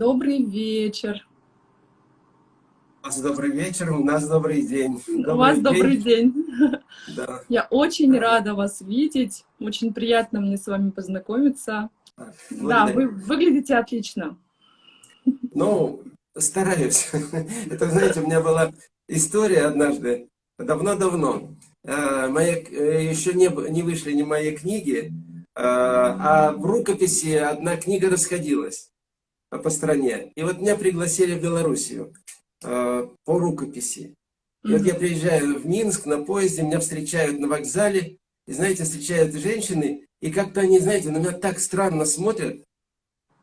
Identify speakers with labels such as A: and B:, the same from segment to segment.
A: Добрый вечер.
B: У вас добрый вечер, у нас добрый день.
A: Добрый у вас день. добрый день.
B: Да.
A: Я очень да. рада вас видеть. Очень приятно мне с вами познакомиться. А, да, вы выглядите отлично.
B: Ну, стараюсь. Это, знаете, у меня была история однажды, давно-давно. Моя, э, еще не, не вышли ни мои книги, а, а в рукописи одна книга расходилась по стране. И вот меня пригласили в Белоруссию. Э, по рукописи. И вот я приезжаю в Минск на поезде, меня встречают на вокзале, и, знаете, встречают женщины, и как-то они, знаете, на меня так странно смотрят.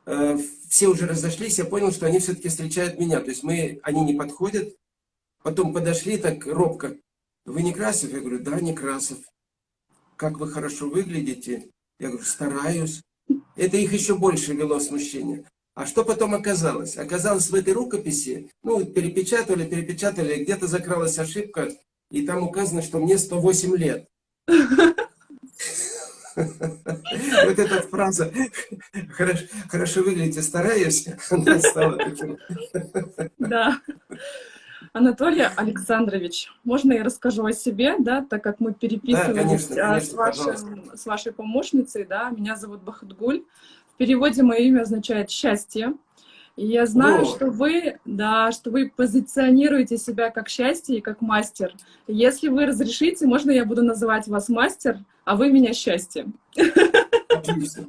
B: Э, все уже разошлись, я понял, что они все-таки встречают меня. То есть мы, они не подходят. Потом подошли так робко. Вы Некрасов? Я говорю, да, Некрасов. Как вы хорошо выглядите? Я говорю, стараюсь. Это их еще больше вело смущение. А что потом оказалось? Оказалось в этой рукописи, ну, перепечатали, перепечатали, где-то закралась ошибка, и там указано, что мне 108 лет. Вот эта фраза «хорошо выглядите, стараюсь», она стала таким.
A: Да. Анатолий Александрович, можно я расскажу о себе, да, так как мы переписывались да, конечно, конечно, с, вашим, с вашей помощницей, да, меня зовут Бахатгуль, переводе мое имя означает «счастье». И я знаю, О. что вы, да, что вы позиционируете себя как счастье и как мастер. Если вы разрешите, можно я буду называть вас мастер, а вы меня счастье.
B: Отлично.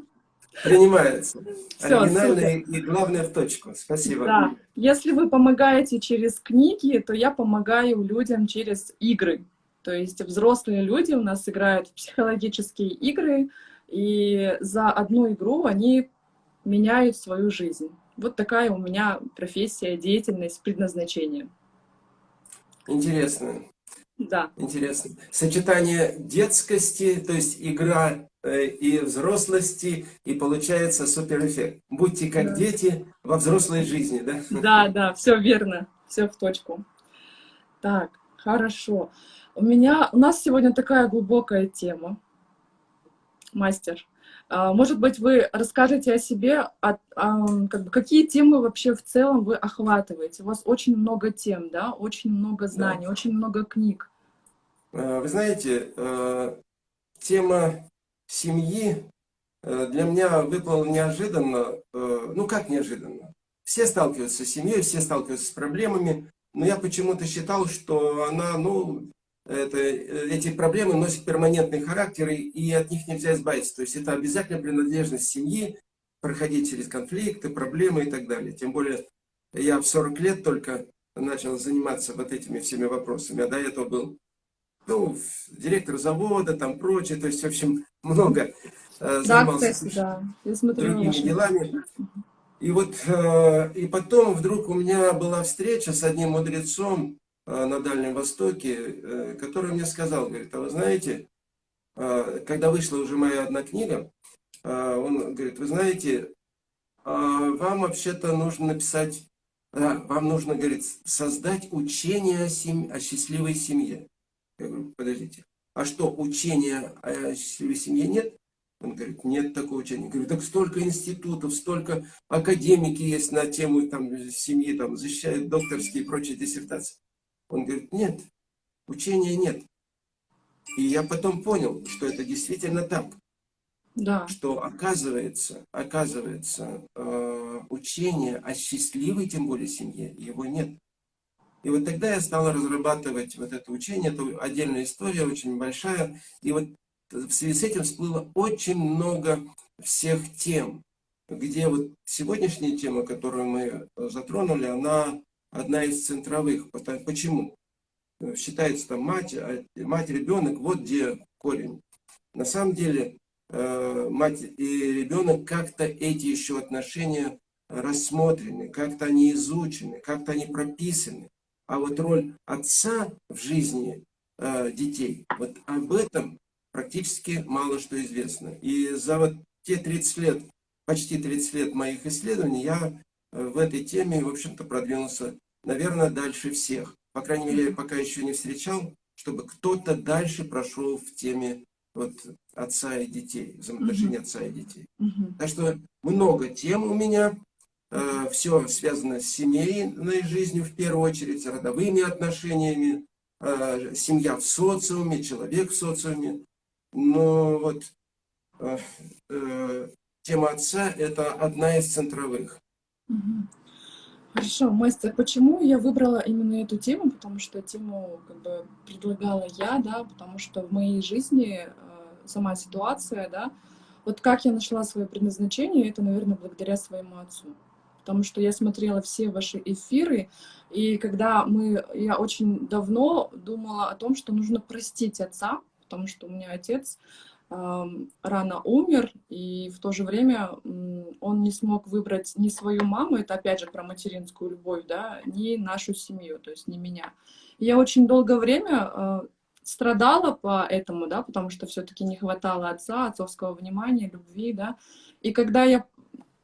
B: Принимается. Все, Оригинально и, и главное в точку. Спасибо.
A: Да. Если вы помогаете через книги, то я помогаю людям через игры. То есть взрослые люди у нас играют в психологические игры, и за одну игру они меняют свою жизнь. Вот такая у меня профессия, деятельность, предназначение.
B: Интересно.
A: Да.
B: Интересно. Сочетание детскости, то есть игра э, и взрослости, и получается суперэффект. Будьте как да. дети во взрослой жизни, да?
A: Да, да, все верно, все в точку. Так, хорошо. У меня, у нас сегодня такая глубокая тема мастер. А, может быть, вы расскажете о себе, о, о, как бы, какие темы вообще в целом вы охватываете? У вас очень много тем, да, очень много знаний, да. очень много книг.
B: А, вы знаете, э, тема семьи э, для меня выпала неожиданно. Э, ну, как неожиданно? Все сталкиваются с семьей, все сталкиваются с проблемами, но я почему-то считал, что она, ну, это, э, эти проблемы носят перманентный характер, и от них нельзя избавиться. То есть это обязательно принадлежность семьи, проходить через конфликты, проблемы и так далее. Тем более я в 40 лет только начал заниматься вот этими всеми вопросами, а до этого был ну, директор завода, там прочее, то есть, в общем, много
A: э, занимался да, кстати, да. Я смотрю
B: другими делами. И вот, э, и потом вдруг у меня была встреча с одним мудрецом, на Дальнем Востоке, э, который мне сказал, говорит, а вы знаете, э, когда вышла уже моя одна книга, он говорит, вы знаете, вам вообще-то нужно написать, вам нужно, говорит, создать учение о, семь, о счастливой семье. Я говорю, подождите, а что, учения о счастливой семье нет? Он говорит, нет такого учения. Я говорю, так столько институтов, столько академики есть на тему там, семьи, там, защищают докторские и прочие диссертации. Он говорит, нет, учения нет. И я потом понял, что это действительно так.
A: Да.
B: Что оказывается, оказывается, э, учение о счастливой, тем более, семье, его нет. И вот тогда я стал разрабатывать вот это учение, это отдельная история, очень большая. И вот в связи с этим всплыло очень много всех тем, где вот сегодняшняя тема, которую мы затронули, она одна из центровых. Почему? Считается там мать, а мать, ребенок, вот где корень. На самом деле э, мать и ребенок как-то эти еще отношения рассмотрены, как-то они изучены, как-то они прописаны. А вот роль отца в жизни э, детей, вот об этом практически мало что известно. И за вот те 30 лет, почти 30 лет моих исследований я в этой теме, в общем-то, продвинулся, наверное, дальше всех. По крайней мере, пока еще не встречал, чтобы кто-то дальше прошел в теме вот, отца и детей, взаимоотношений -huh. отца и детей. Так что много тем у меня, э, все связано с семейной жизнью в первую очередь, с родовыми отношениями, э, семья в социуме, человек в социуме. Но вот э, э, тема отца – это одна из центровых.
A: Хорошо, мастер, почему я выбрала именно эту тему? Потому что тему как бы предлагала я, да, потому что в моей жизни э, сама ситуация, да, вот как я нашла свое предназначение, это, наверное, благодаря своему отцу. Потому что я смотрела все ваши эфиры, и когда мы, я очень давно думала о том, что нужно простить отца, потому что у меня отец рано умер, и в то же время он не смог выбрать ни свою маму, это опять же про материнскую любовь, да, ни нашу семью, то есть не меня. Я очень долгое время а, страдала по этому, да, потому что все-таки не хватало отца, отцовского внимания, любви, да. И когда я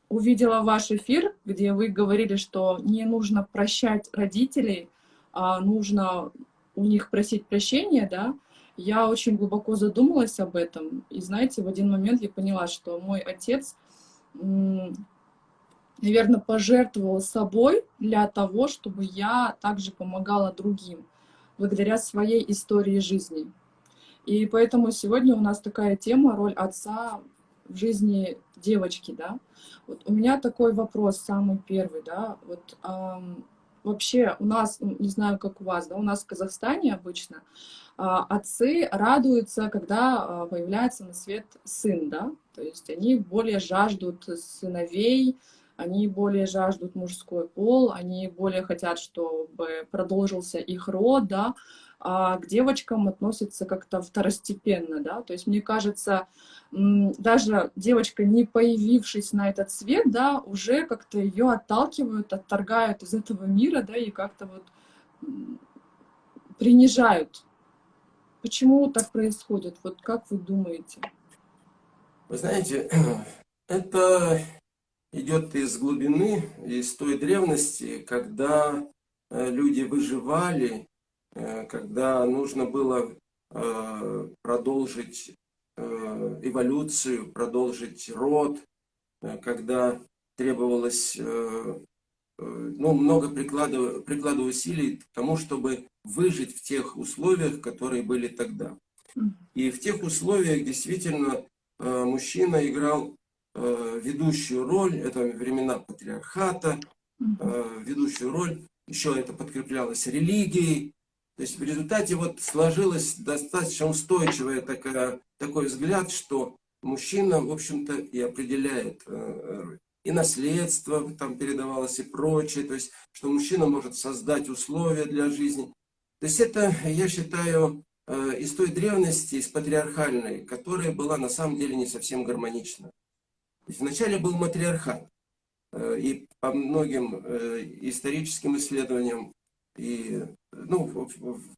A: увидела ваш эфир, где вы говорили, что не нужно прощать родителей, а нужно у них просить прощения, да, я очень глубоко задумалась об этом. И знаете, в один момент я поняла, что мой отец, наверное, пожертвовал собой для того, чтобы я также помогала другим, благодаря своей истории жизни. И поэтому сегодня у нас такая тема, роль отца в жизни девочки, да. Вот у меня такой вопрос, самый первый, да, вот эм, вообще у нас, не знаю, как у вас, да, у нас в Казахстане обычно отцы радуются, когда а, появляется на свет сын, да, то есть они более жаждут сыновей, они более жаждут мужской пол, они более хотят, чтобы продолжился их род, да, а к девочкам относятся как-то второстепенно, да, то есть мне кажется, даже девочка, не появившись на этот свет, да, уже как-то ее отталкивают, отторгают из этого мира, да, и как-то вот принижают Почему так происходит? Вот как вы думаете?
B: Вы знаете, это идет из глубины, из той древности, когда э, люди выживали, э, когда нужно было э, продолжить эволюцию, продолжить род, когда требовалось ну, много прикладывая, прикладывая усилий к тому, чтобы выжить в тех условиях, которые были тогда. И в тех условиях действительно э, мужчина играл э, ведущую роль, это времена патриархата, э, ведущую роль, еще это подкреплялось религией. То есть в результате вот сложилось достаточно устойчивый такая, такой взгляд, что мужчина, в общем-то, и определяет и наследство там передавалось и прочее, то есть, что мужчина может создать условия для жизни. То есть это, я считаю, э, из той древности, из патриархальной, которая была на самом деле не совсем гармонична. Вначале был матриархат, э, и по многим э, историческим исследованиям, и ну,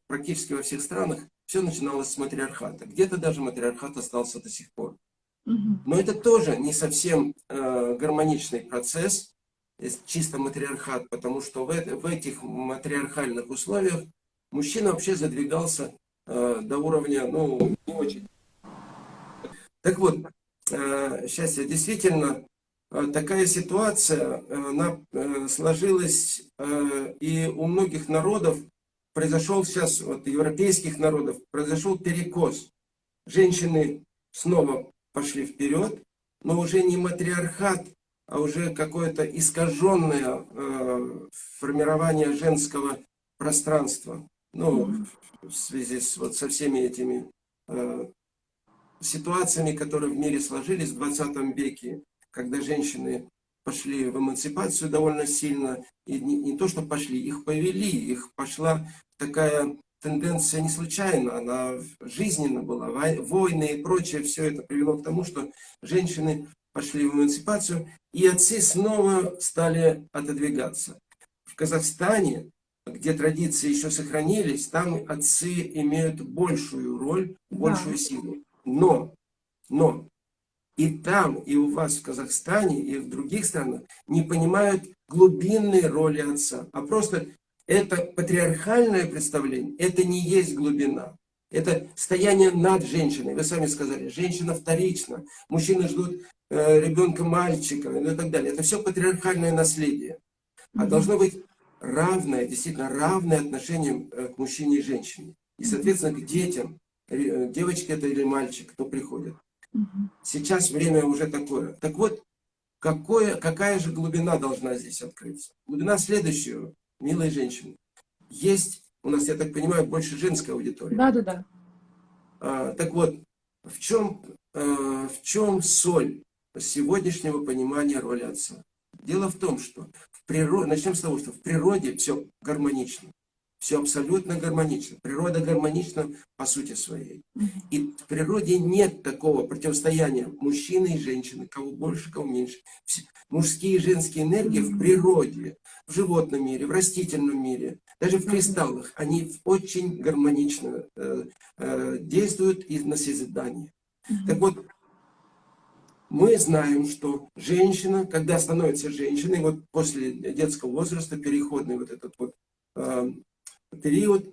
B: практически во всех странах все начиналось с матриархата. Где-то даже матриархат остался до сих пор. Но это тоже не совсем гармоничный процесс, чисто матриархат, потому что в, в этих матриархальных условиях мужчина вообще задвигался э, до уровня, ну, не очень. Так вот, э, я действительно э, такая ситуация, э, она э, сложилась, э, и у многих народов произошел сейчас, вот европейских народов, произошел перекос. Женщины снова пошли вперед, но уже не матриархат, а уже какое-то искаженное э, формирование женского пространства. Ну, в связи с, вот, со всеми этими э, ситуациями, которые в мире сложились в 20 веке, когда женщины пошли в эмансипацию довольно сильно, и не, не то, что пошли, их повели, их пошла такая тенденция не случайна, она жизненно была. Войны и прочее, все это привело к тому, что женщины пошли в эмансипацию, и отцы снова стали отодвигаться. В Казахстане, где традиции еще сохранились, там отцы имеют большую роль, большую да. силу. Но, но и там, и у вас в Казахстане, и в других странах не понимают глубинной роли отца, а просто это патриархальное представление, это не есть глубина. Это стояние над женщиной. Вы сами сказали, женщина вторична. Мужчины ждут э, ребенка мальчика ну и так далее. Это все патриархальное наследие. А должно быть равное, действительно равное отношение э, к мужчине и женщине. И, соответственно, к детям. Э, девочка это или мальчик, кто приходит. Сейчас время уже такое. Так вот, какое, какая же глубина должна здесь открыться? Глубина следующего, милые женщины. Есть у нас, я так понимаю, больше женская аудитория.
A: Да, да, да.
B: А, так вот, в чем, а, в чем соль сегодняшнего понимания роли отца? Дело в том, что природе, начнем с того, что в природе все гармонично. Все абсолютно гармонично. Природа гармонична по сути своей. И в природе нет такого противостояния мужчины и женщины, кого больше, кого меньше. Мужские и женские энергии в природе, в животном мире, в растительном мире, даже в кристаллах, они очень гармонично э, э, действуют и на созидание. Так вот, мы знаем, что женщина, когда становится женщиной, вот после детского возраста, переходный вот этот вот э, период,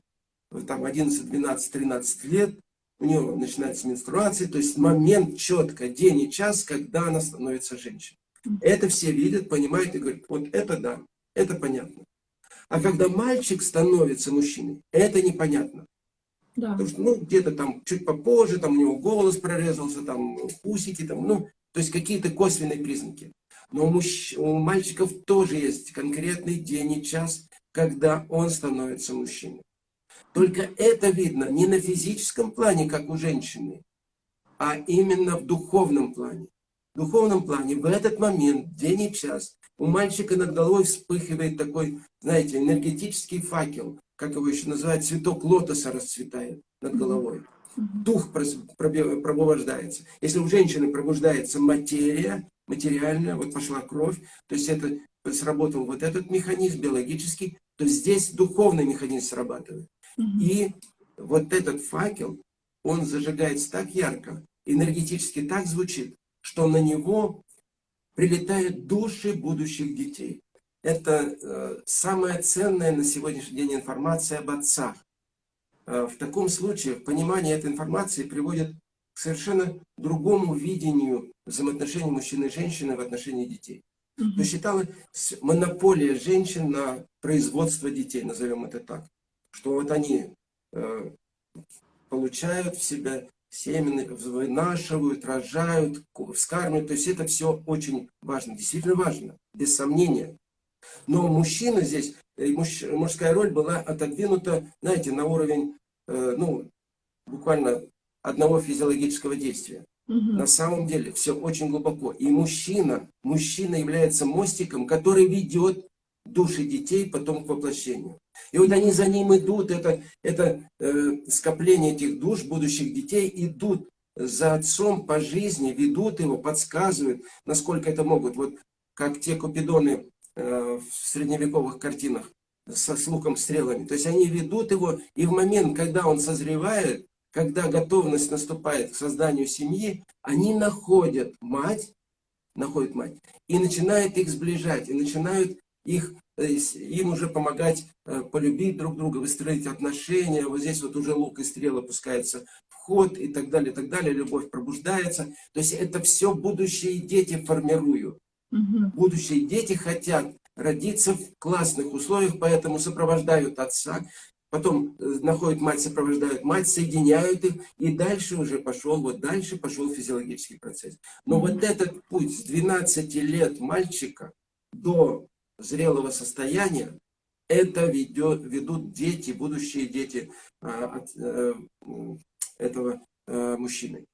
B: там 11, 12, 13 лет, у нее начинается менструация, то есть момент четко, день и час, когда она становится женщиной. Это все видят, понимают и говорят, вот это да, это понятно. А когда мальчик становится мужчиной, это непонятно. Да. Потому что, ну, где-то там чуть попозже, там у него голос прорезался, там усики, там, ну, то есть какие-то косвенные признаки. Но у, мужч... у мальчиков тоже есть конкретный день и час, когда он становится мужчиной. Только это видно не на физическом плане, как у женщины, а именно в духовном плане. В духовном плане в этот момент, день и час, у мальчика над головой вспыхивает такой, знаете, энергетический факел, как его еще называют, цветок лотоса расцветает над головой. Дух пробуждается. Если у женщины пробуждается материя, материальная, вот пошла кровь, то есть это сработал вот этот механизм биологический, то здесь духовный механизм срабатывает. И вот этот факел, он зажигается так ярко, энергетически так звучит, что на него прилетают души будущих детей. Это э, самая ценная на сегодняшний день информация об отцах. Э, в таком случае понимание этой информации приводит к совершенно другому видению взаимоотношений мужчины и женщины в отношении детей. Mm -hmm. То считалось монополия женщин на производство детей, назовем это так. Что вот они э, получают в себя семена вынашивают, рожают, вскармливают. То есть это все очень важно, действительно важно, без сомнения. Но мужчина здесь, э, муж, мужская роль была отодвинута, знаете, на уровень, э, ну, буквально одного физиологического действия. Угу. На самом деле все очень глубоко. И мужчина, мужчина является мостиком, который ведет души детей потом к воплощению. И вот они за ним идут, это, это э, скопление этих душ, будущих детей, идут за отцом по жизни, ведут его, подсказывают, насколько это могут. Вот как те купидоны в средневековых картинах со с луком, стрелами. То есть они ведут его, и в момент, когда он созревает, когда готовность наступает к созданию семьи, они находят мать, находят мать, и начинают их сближать, и начинают их, им уже помогать э, полюбить друг друга, выстроить отношения. Вот здесь вот уже лук и стрела опускается в ход и так далее, и так далее. Любовь пробуждается. То есть это все будущие дети формируют. Угу. Будущие дети хотят родиться в классных условиях, поэтому сопровождают отца, потом э, находят мать, сопровождают мать, соединяют их, и дальше уже пошел, вот дальше пошел физиологический процесс. Но вот этот путь с 12 лет мальчика до зрелого состояния, это ведет, ведут дети, будущие дети а, от а, этого а, мужчины,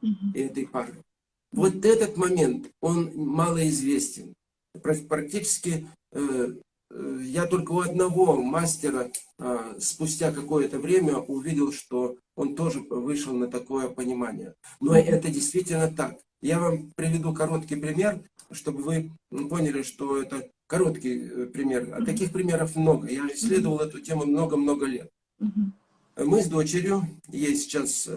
B: угу. этой пары. Вот этот момент, он малоизвестен. Практически э, э, я только у одного мастера э, спустя какое-то время увидел, что он тоже вышел на такое понимание. Но это действительно так. Я вам приведу короткий пример, чтобы вы поняли, что это Короткий э, пример. А таких примеров много. Я исследовал эту тему много-много лет. Мы с дочерью, ей сейчас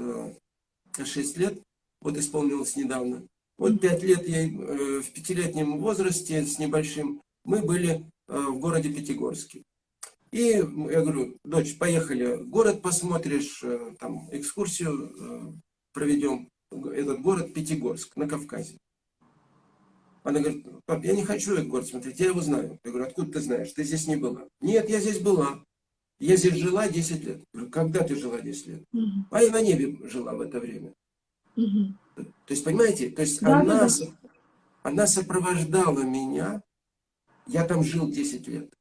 B: 6 э, лет, вот исполнилось недавно. Вот 5 лет ей э, в пятилетнем возрасте с небольшим мы были в городе Пятигорске. И я говорю, дочь, поехали, город посмотришь, там экскурсию проведем, этот город Пятигорск на Кавказе. Она говорит, пап, я не хочу этот город смотреть, я его знаю. Я говорю, откуда ты знаешь? Ты здесь не была. Нет, я здесь была. Я здесь жила 10 лет. Я говорю, когда ты жила 10 лет? А я на небе жила в это время. Угу. То есть, понимаете, то есть да, она, да. она сопровождала меня, я там жил 10 лет.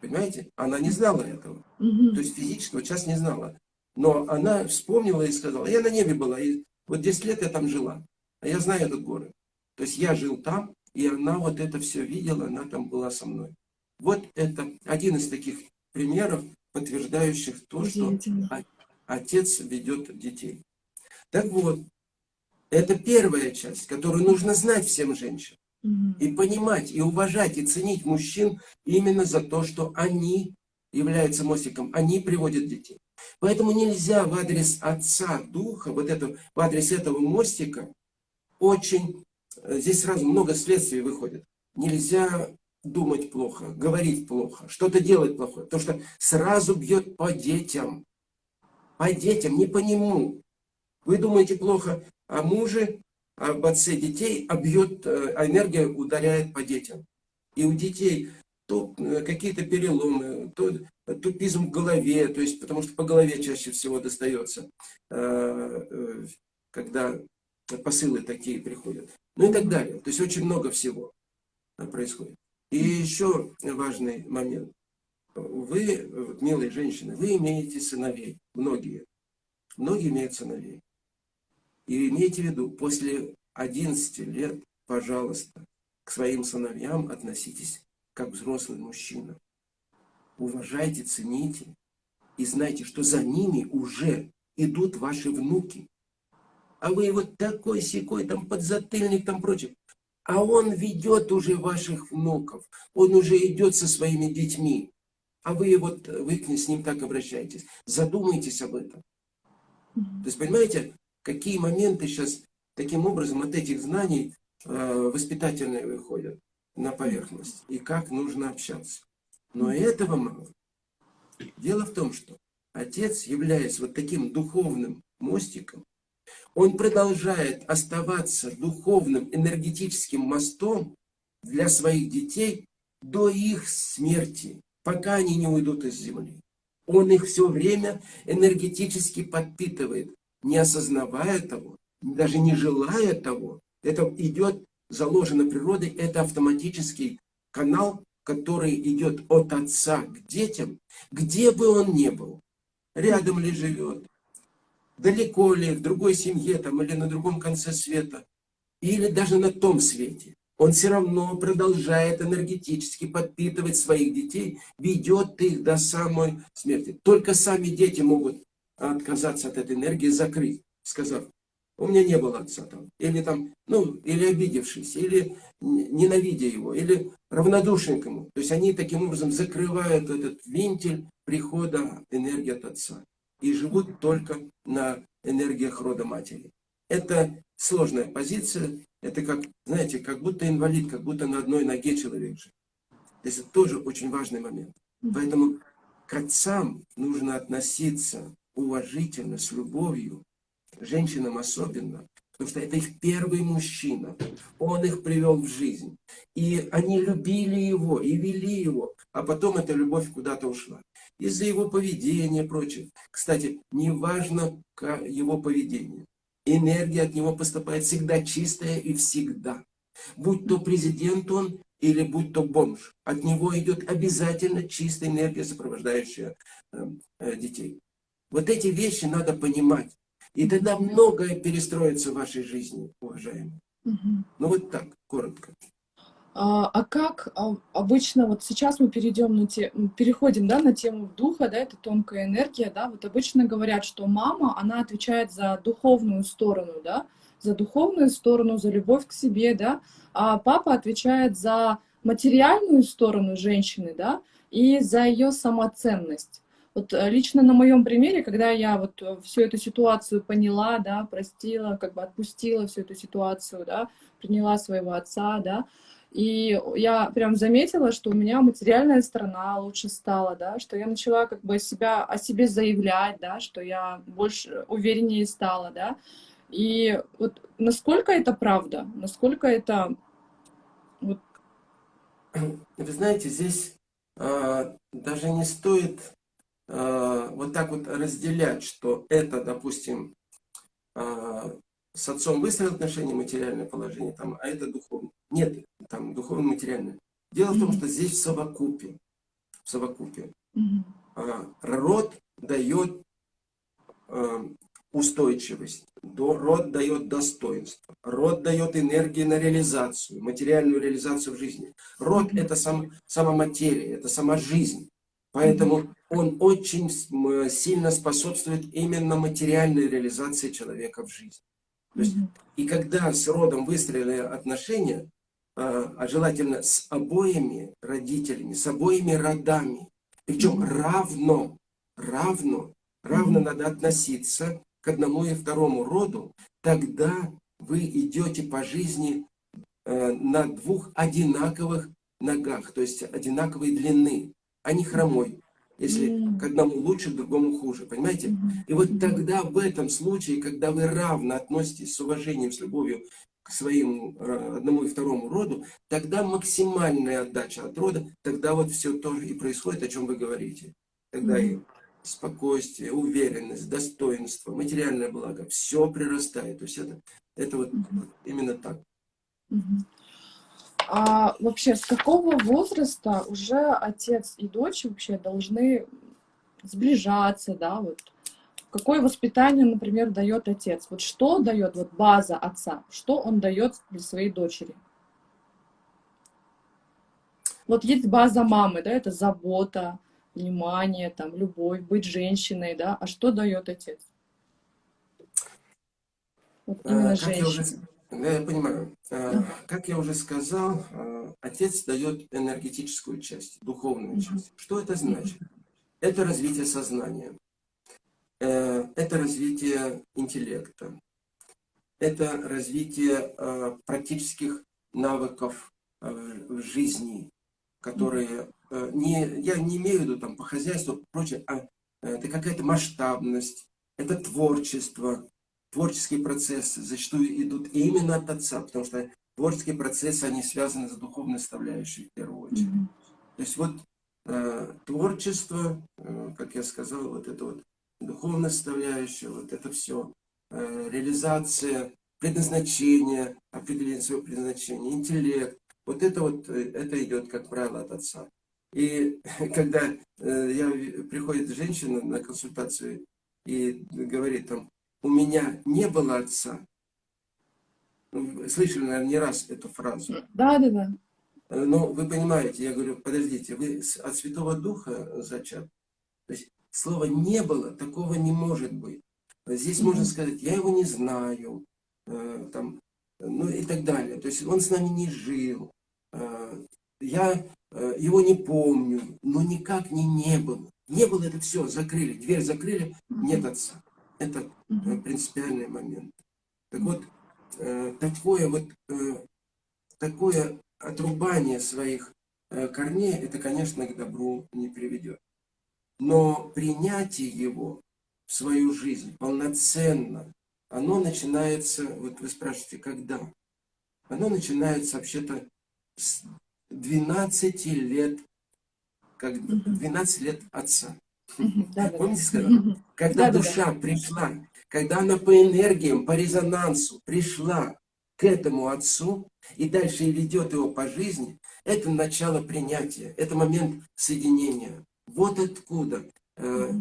B: Понимаете? Она не знала этого. Угу. То есть физически вот сейчас не знала. Но она вспомнила и сказала, я на небе была, и вот 10 лет я там жила. А я знаю этот город. То есть я жил там, и она вот это все видела, она там была со мной. Вот это один из таких примеров, подтверждающих то, что отец ведет детей. Так вот, это первая часть, которую нужно знать всем женщинам. И понимать, и уважать, и ценить мужчин именно за то, что они являются мостиком, они приводят детей. Поэтому нельзя в адрес Отца Духа, вот это, в адрес этого мостика, очень Э, здесь сразу много следствий выходит. Нельзя думать плохо, говорить плохо, что-то делать плохое. Потому что сразу бьет по детям. По детям, не по нему. Вы думаете плохо о муже, об отце детей, а бьет, э, а энергия ударяет по детям. И у детей то э, какие-то переломы, то тупизм в голове, то есть, потому что по голове чаще всего достается, когда посылы такие приходят ну и так далее. То есть очень много всего происходит. И еще важный момент. Вы, милые женщины, вы имеете сыновей, многие. Многие имеют сыновей. И имейте в виду, после 11 лет, пожалуйста, к своим сыновьям относитесь как взрослый мужчина. Уважайте, цените и знайте, что за ними уже идут ваши внуки а вы вот такой секой, там подзатыльник, там прочее. А он ведет уже ваших внуков, он уже идет со своими детьми. А вы вот, вы с ним так обращаетесь. Задумайтесь об этом. То есть, понимаете, какие моменты сейчас таким образом от этих знаний э, воспитательные выходят на поверхность. И как нужно общаться. Но этого мало. Дело в том, что отец, являясь вот таким духовным мостиком, он продолжает оставаться духовным энергетическим мостом для своих детей до их смерти, пока они не уйдут из земли. Он их все время энергетически подпитывает, не осознавая того, даже не желая того. Это идет, заложено природой, это автоматический канал, который идет от отца к детям, где бы он ни был. Рядом ли живет, далеко ли, в другой семье там, или на другом конце света, или даже на том свете, он все равно продолжает энергетически подпитывать своих детей, ведет их до самой смерти. Только сами дети могут отказаться от этой энергии, закрыть, сказав, у меня не было отца там, или там, ну, или обидевшись, или ненавидя его, или равнодушен к ему. То есть они таким образом закрывают этот вентиль прихода энергии от отца и живут только на энергиях рода матери. Это сложная позиция, это как, знаете, как будто инвалид, как будто на одной ноге человек живет. То есть это тоже очень важный момент. Поэтому к отцам нужно относиться уважительно, с любовью, женщинам особенно, потому что это их первый мужчина, он их привел в жизнь. И они любили его, и вели его, а потом эта любовь куда-то ушла из-за его поведения и прочее. Кстати, не важно его поведение. Энергия от него поступает всегда чистая и всегда. Будь то президент он или будь то бомж. От него идет обязательно чистая энергия, сопровождающая э, э, детей. Вот эти вещи надо понимать. И тогда многое перестроится в вашей жизни, уважаемые. Угу. Ну вот так, коротко.
A: А, а как а, обычно, вот сейчас мы перейдем на те, переходим да, на тему духа, да, это тонкая энергия, да, вот обычно говорят, что мама, она отвечает за духовную сторону, да, за духовную сторону, за любовь к себе, да, а папа отвечает за материальную сторону женщины, да, и за ее самоценность. Вот э, лично на моем примере, когда я вот э, всю эту ситуацию поняла, да, простила, как бы отпустила всю эту ситуацию, да, приняла своего отца, да, и я прям заметила, что у меня материальная сторона лучше стала, да, что я начала как бы себя, о себе заявлять, да, что я больше увереннее стала, да. И вот насколько это правда, насколько это
B: вы знаете, здесь э, даже не стоит вот так вот разделять, что это, допустим, э, с отцом выстроил отношения, материальное положение, там, а это духовное. Нет, там духовно-материальное. Дело mm -hmm. в том, что здесь в совокупе, в совокупе mm -hmm. род дает э, устойчивость, род дает достоинство, род дает энергию на реализацию, материальную реализацию в жизни. Род mm -hmm. это сам, сама материя, это сама жизнь. Поэтому он очень сильно способствует именно материальной реализации человека в жизни. То есть. И когда с родом выстроены отношения, а, а желательно с обоими родителями, с обоими родами, причем равно, равно, равно надо относиться к одному и второму роду, тогда вы идете по жизни э, на двух одинаковых ногах, то есть одинаковой длины, а не хромой. Если mm. к одному лучше, к другому хуже, понимаете? Mm -hmm. И вот тогда в этом случае, когда вы равно относитесь с уважением, с любовью к своему э, одному и второму роду, тогда максимальная отдача от рода, тогда вот все тоже и происходит, о чем вы говорите. Тогда mm -hmm. и спокойствие, уверенность, достоинство, материальное благо, все прирастает. То есть это, это вот mm -hmm. именно так. Mm -hmm.
A: А вообще, с какого возраста уже отец и дочь вообще должны сближаться, да, вот? Какое воспитание, например, дает отец? Вот что дает вот база отца? Что он дает для своей дочери? Вот есть база мамы, да, это забота, внимание, там, любовь, быть женщиной, да, а что дает отец?
B: Вот именно а, женщина. Да, я понимаю. Э, как я уже сказал, э, отец дает энергетическую часть, духовную часть. Что это значит? Это развитие сознания, э, это развитие интеллекта, это развитие практических навыков в жизни, которые не, я не имею в виду там по хозяйству, прочее, а это какая-то масштабность, это творчество, творческие процессы зачастую идут именно от отца, потому что творческие процессы, они связаны с духовной составляющей в первую очередь. Mm -hmm. То есть вот э, творчество, э, как я сказал, вот это вот духовная составляющая, вот это все, э, реализация, предназначение, определение своего предназначения, интеллект, вот это вот, э, это идет, как правило, от отца. И когда э, я, приходит женщина на консультацию и говорит там, у меня не было отца. Ну, слышали, наверное, не раз эту фразу.
A: Да, да, да.
B: Но вы понимаете, я говорю, подождите, вы от Святого Духа зачат. То есть слова «не было», такого не может быть. Здесь mm -hmm. можно сказать, я его не знаю, э, там, ну и так далее. То есть он с нами не жил, э, я э, его не помню, но никак не не было. Не было это все, закрыли, дверь закрыли, нет отца. Это э, принципиальный момент. Так вот, э, такое вот э, такое отрубание своих корней, это, конечно, к добру не приведет. Но принятие его в свою жизнь полноценно, оно начинается, вот вы спрашиваете, когда? Оно начинается вообще-то с 12 лет, как 12 лет отца. Помните? Когда душа пришла, когда она по энергиям, по резонансу пришла к этому отцу и дальше ведет его по жизни, это начало принятия, это момент соединения. Вот откуда. Э,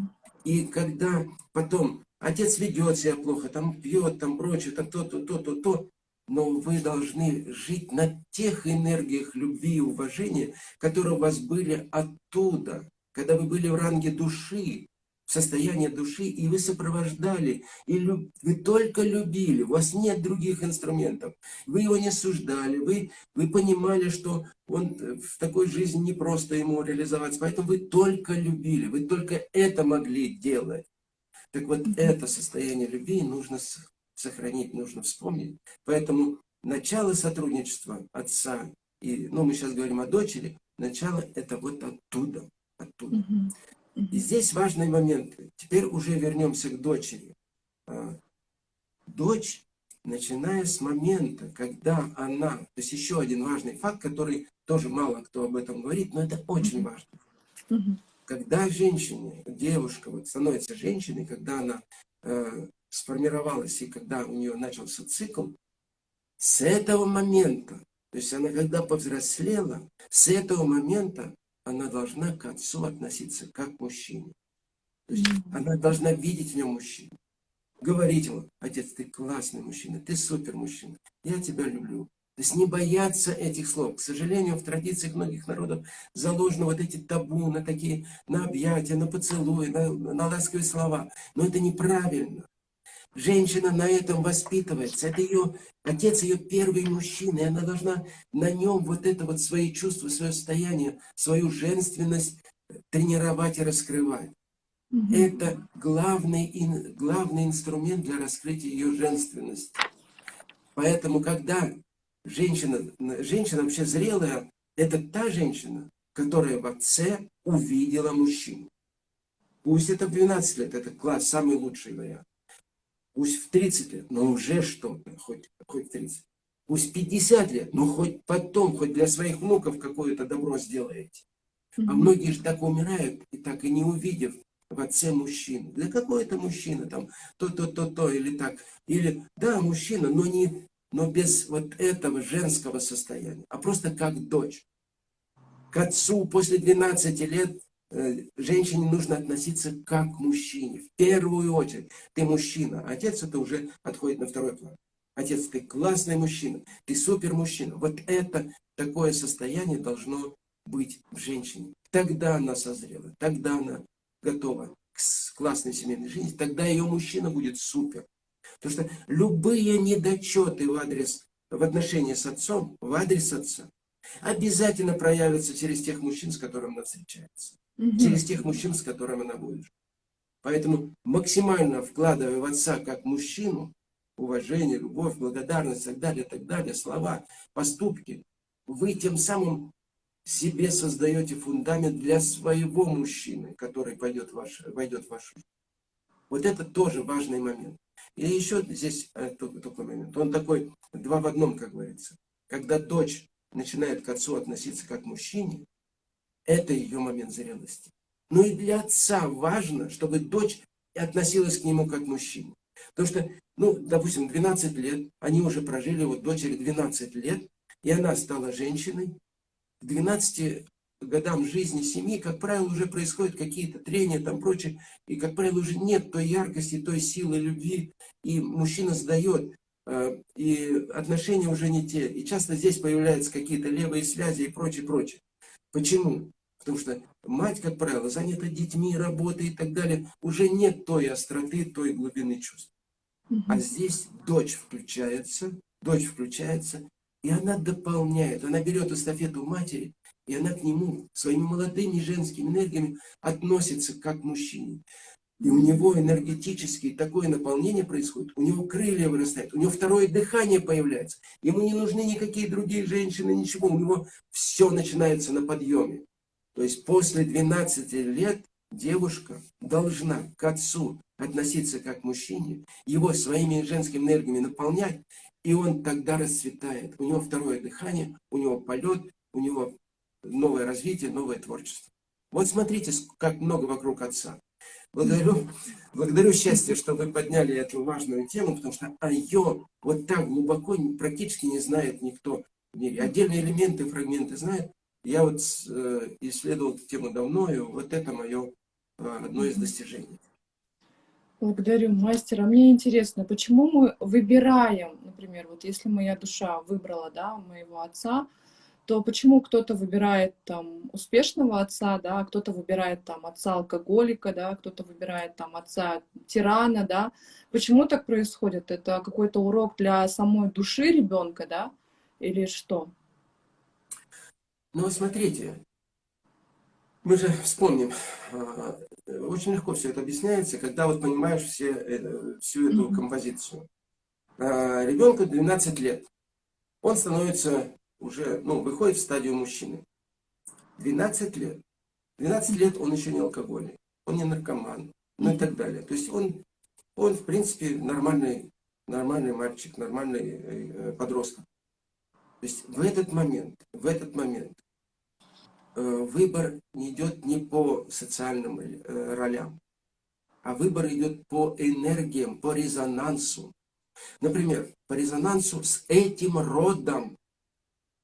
B: и когда потом отец ведет себя плохо, там пьет, там прочее, там то-то, то-то, то, но вы должны жить на тех энергиях любви и уважения, которые у вас были оттуда, когда вы были в ранге души, в состоянии души, и вы сопровождали, и люб... вы только любили, у вас нет других инструментов, вы его не осуждали, вы, вы понимали, что он в такой жизни не просто ему реализоваться, поэтому вы только любили, вы только это могли делать. Так вот, это состояние любви нужно сохранить, нужно вспомнить. Поэтому начало сотрудничества отца, и, ну, мы сейчас говорим о дочери, начало это вот оттуда оттуда. И здесь важный момент. Теперь уже вернемся к дочери. А, дочь начиная с момента, когда она, то есть еще один важный факт, который тоже мало кто об этом говорит, но это очень важно. Когда женщине, девушка вот становится женщиной, когда она э, сформировалась и когда у нее начался цикл, с этого момента, то есть она когда повзрослела, с этого момента она должна к отцу относиться как к мужчине. То есть она должна видеть в нем мужчину. Говорить ему, отец, ты классный мужчина, ты супер мужчина, я тебя люблю. То есть не бояться этих слов. К сожалению, в традициях многих народов заложены вот эти табу на такие, на объятия, на поцелуи, на, на ласковые слова. Но это неправильно. Женщина на этом воспитывается. Это ее, отец ее первый мужчина, и она должна на нем вот это вот свои чувства, свое состояние, свою женственность тренировать и раскрывать. Угу. Это главный, главный инструмент для раскрытия ее женственности. Поэтому, когда женщина, женщина вообще зрелая, это та женщина, которая в отце увидела мужчину. Пусть это в 12 лет, это класс, самый лучший вариант. Пусть в 30 лет, но уже что-то, хоть, хоть 30. Пусть 50 лет, но хоть потом, хоть для своих внуков какое-то добро сделаете. А многие же так умирают, и так и не увидев в отце мужчину. Для какой это мужчина там, то-то-то-то, или так. Или, да, мужчина, но, не, но без вот этого женского состояния, а просто как дочь. К отцу после 12 лет женщине нужно относиться как к мужчине. В первую очередь. Ты мужчина. Отец это уже отходит на второй план. Отец, ты классный мужчина. Ты супер мужчина. Вот это такое состояние должно быть в женщине. Тогда она созрела. Тогда она готова к классной семейной жизни. Тогда ее мужчина будет супер. Потому что любые недочеты в адрес, в отношении с отцом, в адрес отца, обязательно проявятся через тех мужчин, с которыми она встречается угу. через тех мужчин, с которыми она будет. Поэтому максимально вкладывая в отца как мужчину, уважение, любовь, благодарность и так далее, так далее, слова, поступки, вы тем самым себе создаете фундамент для своего мужчины, который пойдет ваш, войдет в вашу жизнь. Вот это тоже важный момент. И еще здесь э, такой момент. Он такой два в одном, как говорится. Когда дочь начинает к отцу относиться как к мужчине, это ее момент зрелости. Но и для отца важно, чтобы дочь относилась к нему как к мужчине. Потому что, ну, допустим, 12 лет, они уже прожили, вот дочери 12 лет, и она стала женщиной. К 12 годам жизни семьи, как правило, уже происходят какие-то трения, там прочее, и, как правило, уже нет той яркости, той силы любви, и мужчина сдает, э, и отношения уже не те. И часто здесь появляются какие-то левые связи и прочее, прочее. Почему? Потому что мать, как правило, занята детьми, работой и так далее. Уже нет той остроты, той глубины чувств. А здесь дочь включается, дочь включается, и она дополняет, она берет эстафету матери, и она к нему своими молодыми женскими энергиями относится как к мужчине. И у него энергетически такое наполнение происходит, у него крылья вырастают, у него второе дыхание появляется. Ему не нужны никакие другие женщины, ничего, у него все начинается на подъеме. То есть после 12 лет девушка должна к отцу относиться как к мужчине, его своими женскими энергиями наполнять, и он тогда расцветает. У него второе дыхание, у него полет, у него новое развитие, новое творчество. Вот смотрите, как много вокруг отца. Благодарю, благодарю счастье, что вы подняли эту важную тему, потому что о ее вот так глубоко практически не знает никто в мире. Отдельные элементы, фрагменты знают, я вот э, исследовал эту тему давно, и вот это мое э, одно из достижений.
A: Благодарю, мастер. А мне интересно, почему мы выбираем, например, вот если моя душа выбрала, да, моего отца, то почему кто-то выбирает там успешного отца, да, кто-то выбирает там отца алкоголика, да, кто-то выбирает там отца тирана, да. Почему так происходит? Это какой-то урок для самой души ребенка, да, или что?
B: Но смотрите, мы же вспомним, а, очень легко все это объясняется, когда вот понимаешь все, э, всю эту композицию. А, ребенку 12 лет, он становится уже, ну, выходит в стадию мужчины. 12 лет. 12 лет он еще не алкоголик, он не наркоман, ну и так далее. То есть он, он в принципе, нормальный нормальный мальчик, нормальный подросток. То есть в этот момент, в этот момент выбор не идет не по социальным ролям, а выбор идет по энергиям, по резонансу. Например, по резонансу с этим родом.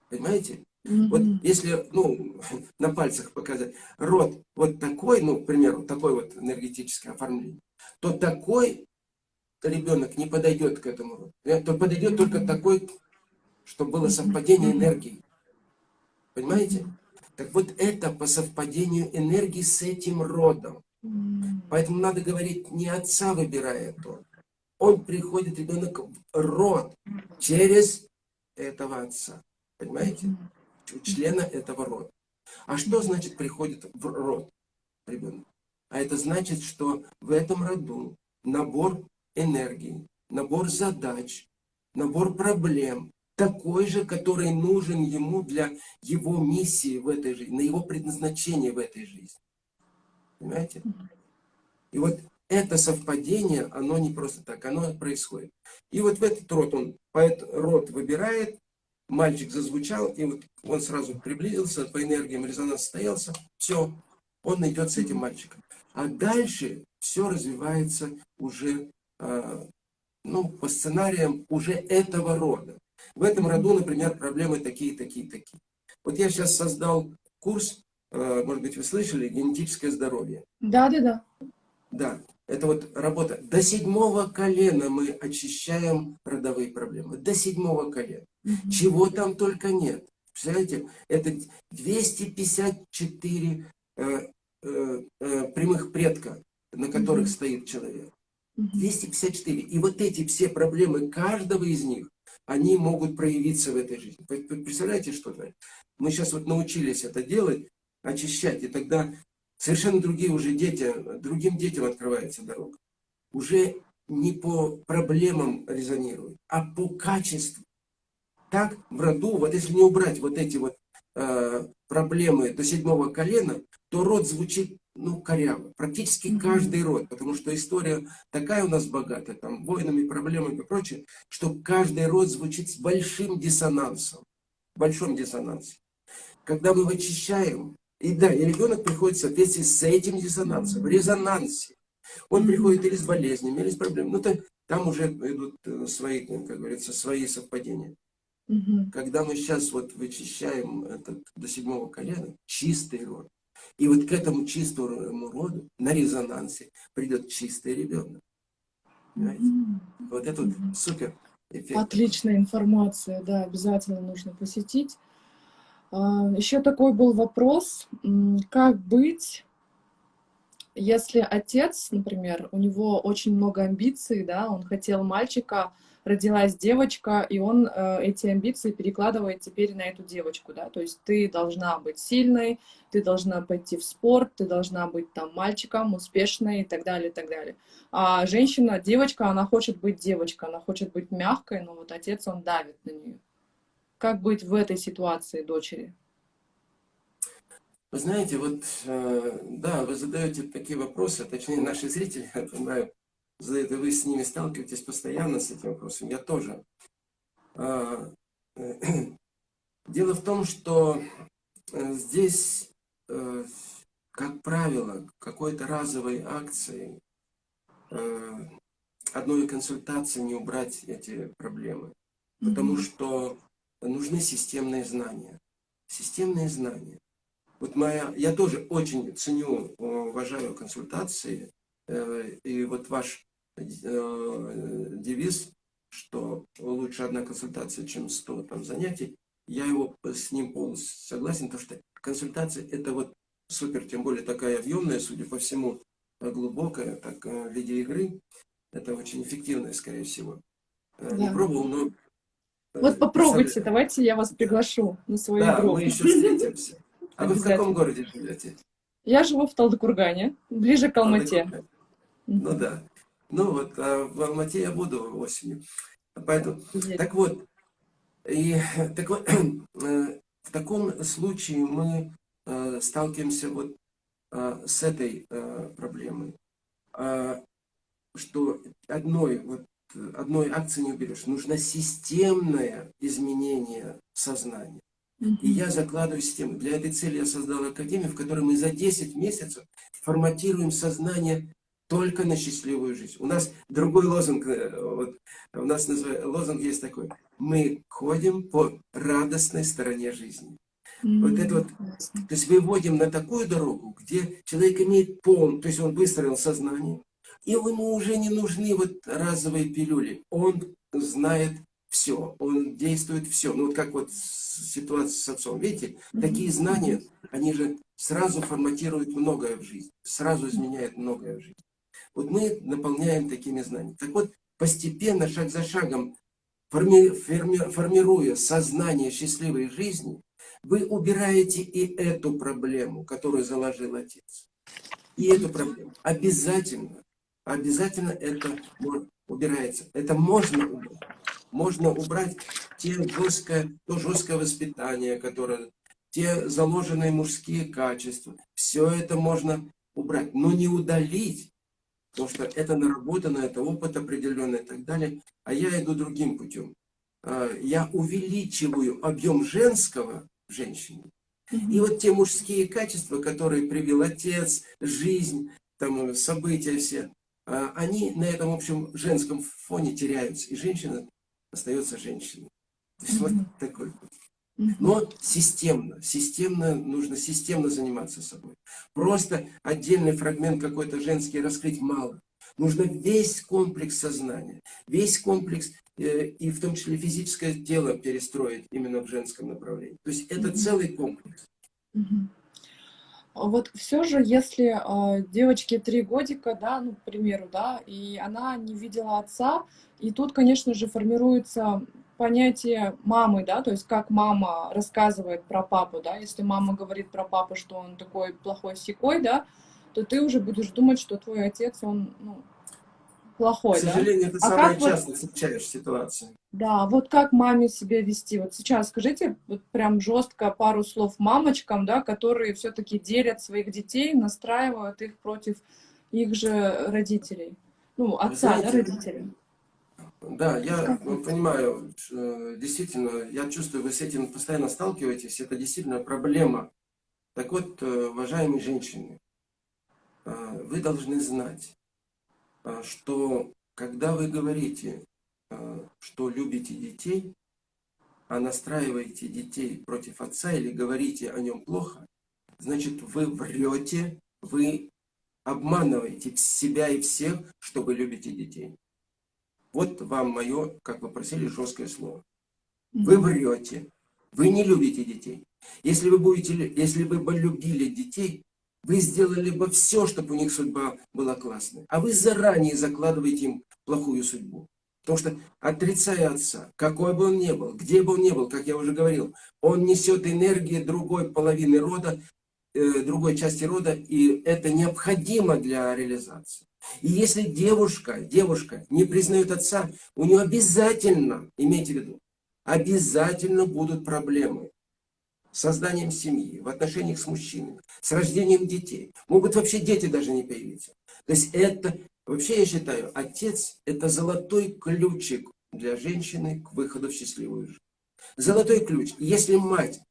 B: Понимаете? Mm -hmm. Вот если, ну, на пальцах показать, род вот такой, ну, к примеру, такой вот энергетическое оформление, то такой ребенок не подойдет к этому роду. Э, то подойдет mm -hmm. только такой, чтобы было совпадение энергии. Понимаете? Так вот это по совпадению энергии с этим родом. Поэтому надо говорить, не отца выбирает он. Он приходит, ребенок, в род через этого отца. Понимаете? Члена этого рода. А что значит приходит в род ребенок? А это значит, что в этом роду набор энергии, набор задач, набор проблем, такой же, который нужен ему для его миссии в этой жизни, на его предназначение в этой жизни. Понимаете? И вот это совпадение, оно не просто так, оно происходит. И вот в этот род он, поэт род выбирает, мальчик зазвучал, и вот он сразу приблизился, по энергиям резонанс состоялся, все, он идет с этим мальчиком. А дальше все развивается уже, э, ну, по сценариям уже этого рода. В этом роду, например, проблемы такие, такие, такие. Вот я сейчас создал курс Э, может быть, вы слышали, генетическое здоровье.
A: Да, да, да.
B: Да, это вот работа. До седьмого колена мы очищаем родовые проблемы. До седьмого колена. Угу. Чего там только нет. Представляете, это 254 э, э, э, прямых предка, на которых угу. стоит человек. 254. И вот эти все проблемы каждого из них, они могут проявиться в этой жизни. Представляете, что это? Мы сейчас вот научились это делать, очищать. И тогда совершенно другие уже дети, другим детям открывается дорога. Уже не по проблемам резонируют, а по качеству. Так в роду, вот если не убрать вот эти вот э, проблемы до седьмого колена, то род звучит, ну, коряво. Практически mm -hmm. каждый род, потому что история такая у нас богатая, там, войнами, проблемами и прочее, что каждый род звучит с большим диссонансом. Большом диссонансе. Когда мы вычищаем, и да, и ребенок приходит в соответствии с этим диссонансом, в резонансе. Он приходит или с болезнями, или с проблемами. Ну, то, там уже идут э, свои, как говорится, свои совпадения. Угу. Когда мы сейчас вот вычищаем этот, до седьмого колена, чистый род, и вот к этому чистому роду на резонансе придет чистый ребенок. Понимаете? Угу. Вот это вот супер
A: эффект. Отличная информация, да, обязательно нужно посетить. А, Еще такой был вопрос, как быть, если отец, например, у него очень много амбиций, да, он хотел мальчика, родилась девочка, и он э, эти амбиции перекладывает теперь на эту девочку, да, то есть ты должна быть сильной, ты должна пойти в спорт, ты должна быть там мальчиком, успешной и так далее, и так далее. А женщина, девочка, она хочет быть девочкой, она хочет быть мягкой, но вот отец, он давит на нее. Как быть в этой ситуации дочери?
B: Вы знаете, вот, э, да, вы задаете такие вопросы, точнее наши зрители, я понимаю, задают, и вы с ними сталкиваетесь постоянно с этим вопросом, я тоже. А, дело в том, что э, здесь, э, как правило, какой-то разовой акцией, одной консультации не убрать эти проблемы. Потому что нужны системные знания. Системные знания. Вот моя, я тоже очень ценю, уважаю консультации. Э, и вот ваш э, девиз, что лучше одна консультация, чем 100 там, занятий, я его с ним полностью согласен, потому что консультация это вот супер, тем более такая объемная, судя по всему, глубокая, так в виде игры. Это очень эффективная, скорее всего. Э, да. Не пробовал, но
A: вот попробуйте, давайте я вас приглашу на свою
B: да, игру. мы еще встретимся. А вы в каком городе живете?
A: Я живу в Талдыкургане, ближе к Алмате.
B: Ну да. Ну вот, а в Алмате я буду осенью. Поэтому, так вот, и, так вот, э, в таком случае мы э, сталкиваемся вот э, с этой проблемой, а, что одной вот одной акции не уберешь. Нужно системное изменение сознания. И я закладываю систему. Для этой цели я создал академию, в которой мы за 10 месяцев форматируем сознание только на счастливую жизнь. У нас другой лозунг, э, вот, у нас называется, лозунг есть такой. Мы ходим по радостной стороне жизни. Mm -hmm. Вот это вот, то есть выводим на такую дорогу, где человек имеет пол, то есть он выстроил сознание, и ему уже не нужны вот разовые пилюли. Он знает все, он действует все. Ну вот как вот ситуация с отцом. Видите, mm -hmm. такие знания, они же сразу форматируют многое в жизни, сразу изменяют многое в жизни. Вот мы наполняем такими знаниями. Так вот, постепенно, шаг за шагом, форми, форми, формируя сознание счастливой жизни, вы убираете и эту проблему, которую заложил отец. И эту проблему. Обязательно, обязательно это убирается. Это можно убрать. Можно убрать те жесткое, то жесткое воспитание, которое, те заложенные мужские качества. Все это можно убрать, но не удалить потому что это наработано, это опыт определенный и так далее. А я иду другим путем. А, я увеличиваю объем женского в женщине. И вот те мужские качества, которые привил отец, жизнь, там, события все, а, они на этом общем женском фоне теряются. И женщина остается женщиной. То есть вот такой путь. Но системно, системно, нужно системно заниматься собой. Просто отдельный фрагмент какой-то женский раскрыть мало. Нужно весь комплекс сознания, весь комплекс, э, и в том числе физическое тело перестроить именно в женском направлении. То есть это целый комплекс.
A: Вот все же, если э, девочке три годика, да, ну, к примеру, да, и она не видела отца, и тут, конечно же, формируется понятие мамы, да, то есть как мама рассказывает про папу, да, если мама говорит про папу, что он такой плохой секой, да, то ты уже будешь думать, что твой отец, он, ну, плохой,
B: К сожалению, да? это а самая часто вот, встречаешь ситуация.
A: Да, вот как маме себя вести? Вот сейчас скажите вот прям жестко пару слов мамочкам, да, которые все-таки делят своих детей, настраивают их против их же родителей. Ну, отца, знаете, да, родителей.
B: Да, я понимаю, действительно, я чувствую, вы с этим постоянно сталкиваетесь, это действительно проблема. Так вот, э, уважаемые женщины, э, вы должны знать, э, что когда вы говорите, что любите детей, а настраиваете детей против отца или говорите о нем плохо, значит, вы врете, вы обманываете себя и всех, что вы любите детей. Вот вам мое, как вы просили, жесткое слово. Вы врете. Вы не любите детей. Если вы, будете, если вы бы любили детей, вы сделали бы все, чтобы у них судьба была классная. А вы заранее закладываете им плохую судьбу. Потому что, отрицая отца, какой бы он ни был, где бы он ни был, как я уже говорил, он несет энергии другой половины рода, э, другой части рода, и это необходимо для реализации. И если девушка, девушка не признает отца, у нее обязательно, имейте в виду, обязательно будут проблемы созданием семьи, в отношениях с мужчинами, с рождением детей. Могут вообще дети даже не появиться. То есть это, вообще я считаю, отец это золотой ключик для женщины к выходу в счастливую жизнь. Золотой ключ. Если мать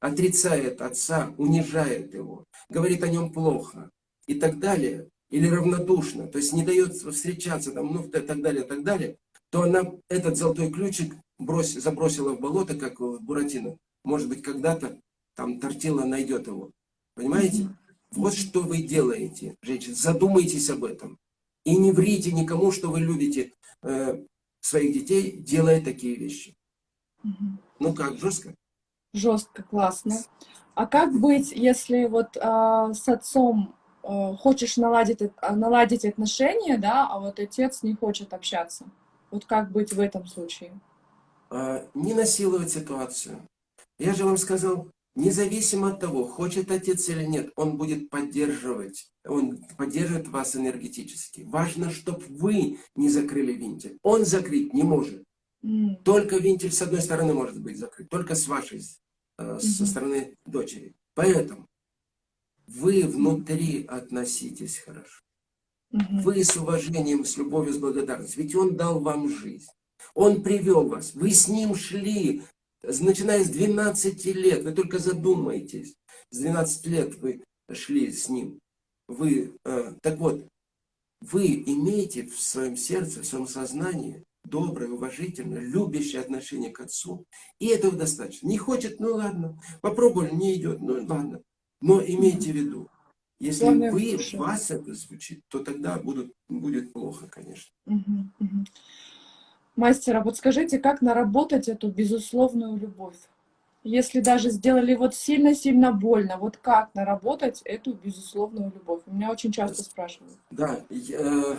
B: отрицает отца, унижает его, говорит о нем плохо и так далее, или равнодушна, то есть не дает встречаться, там, ну, так далее, так далее, то она этот золотой ключик брось, забросила в болото, как в Буратино. Может быть, когда-то там Тортила найдет его. Понимаете? Вот что вы делаете, женщины. Задумайтесь об этом. И не врите никому, что вы любите э, своих детей, делая такие вещи. Ну как, жестко?
A: Жестко, классно. А как быть, если вот э, с отцом Э, хочешь наладить, э, наладить отношения, да, а вот отец не хочет общаться. Вот как быть в этом случае?
B: А, не насиловать ситуацию. Я же вам сказал, независимо от того, хочет отец или нет, он будет поддерживать, он поддерживает вас энергетически. Важно, чтобы вы не закрыли винтель. Он закрыть не может. Mm. Только винтель с одной стороны может быть закрыт, только с вашей, э, mm -hmm. со стороны дочери. Поэтому вы внутри относитесь хорошо. Вы с уважением, с любовью, с благодарностью. Ведь Он дал вам жизнь. Он привел вас. Вы с Ним шли, начиная с 12 лет. Вы только задумайтесь. С 12 лет вы шли с Ним. Вы, э, так вот, вы имеете в своем сердце, в своем сознании доброе, уважительное, любящее отношение к Отцу. И этого достаточно. Не хочет, ну ладно. Попробовали, не идет, ну ладно. Но имейте в виду, если Главное, вы, вас это звучит, то тогда будут, будет плохо, конечно.
A: Угу, угу. Мастер, а вот скажите, как наработать эту безусловную любовь? Если даже сделали вот сильно-сильно больно, вот как наработать эту безусловную любовь? Меня очень часто спрашивают.
B: Да, я,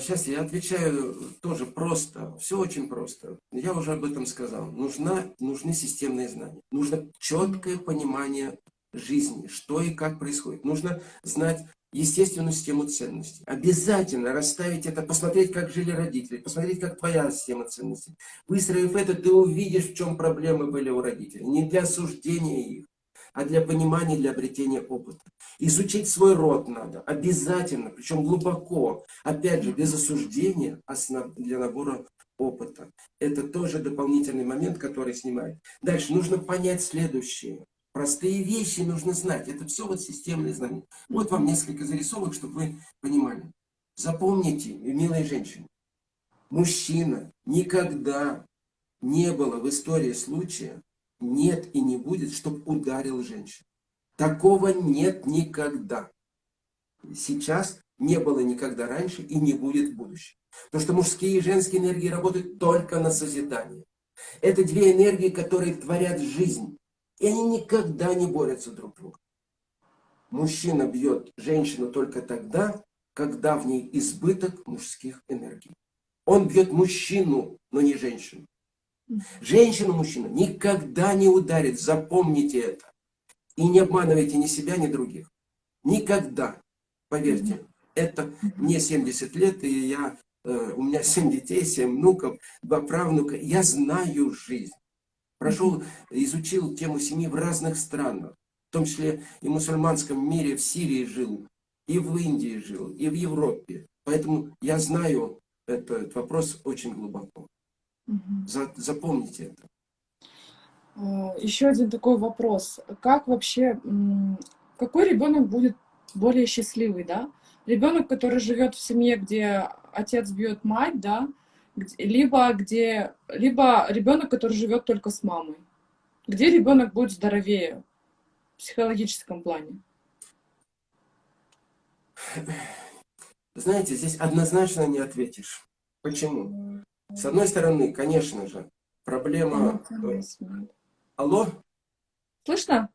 B: сейчас я отвечаю тоже просто, все очень просто. Я уже об этом сказал. Нужна, нужны системные знания, нужно четкое понимание жизни, что и как происходит. Нужно знать естественную систему ценностей. Обязательно расставить это, посмотреть, как жили родители, посмотреть, как твоя система ценностей. Выстроив это, ты увидишь, в чем проблемы были у родителей. Не для осуждения их, а для понимания, для обретения опыта. Изучить свой род надо, обязательно, причем глубоко. Опять же, без осуждения, а для набора опыта. Это тоже дополнительный момент, который снимает. Дальше нужно понять следующее. Простые вещи нужно знать. Это все вот системные знания. Вот вам несколько зарисовок, чтобы вы понимали. Запомните, милые женщины, мужчина никогда не было в истории случая, нет и не будет, чтобы ударил женщину. Такого нет никогда. Сейчас не было никогда раньше и не будет в будущем. Потому что мужские и женские энергии работают только на созидание. Это две энергии, которые творят жизнь. И они никогда не борются друг с другом. Мужчина бьет женщину только тогда, когда в ней избыток мужских энергий. Он бьет мужчину, но не женщину. Женщину мужчина никогда не ударит, запомните это. И не обманывайте ни себя, ни других. Никогда. Поверьте, это мне 70 лет, и я, э, у меня 7 детей, 7 внуков, 2 правнука. Я знаю жизнь прошел, изучил тему семьи в разных странах, в том числе и в мусульманском мире, в Сирии жил, и в Индии жил, и в Европе. Поэтому я знаю этот вопрос очень глубоко. Угу. запомните это.
A: А, Еще один такой вопрос. Как вообще, какой ребенок будет более счастливый, да? Ребенок, который живет в семье, где отец бьет мать, да, либо где, либо ребенок, который живет только с мамой. Где ребенок будет здоровее в психологическом плане?
B: Знаете, здесь однозначно не ответишь. Почему? С одной стороны, конечно же, проблема... Алло?
A: Слышно?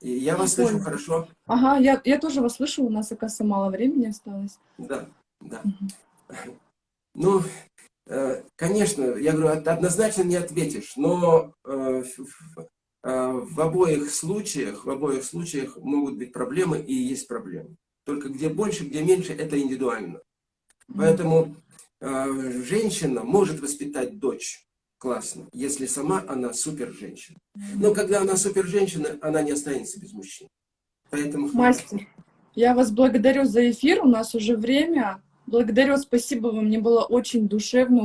B: Я вас Ой. слышу хорошо.
A: Ага, я, я тоже вас слышу, у нас, оказывается, мало времени осталось.
B: Да, да. Угу. Ну, конечно, я говорю, однозначно не ответишь, но э, э, в обоих случаях, в обоих случаях могут быть проблемы и есть проблемы. Только где больше, где меньше, это индивидуально. Поэтому женщина может воспитать дочь классно, если сама она супер женщина. Но когда она супер женщина, она не останется без мужчин.
A: Поэтому... Мастер, я вас благодарю за эфир, у нас уже время. Благодарю, спасибо вам, мне было очень душевно.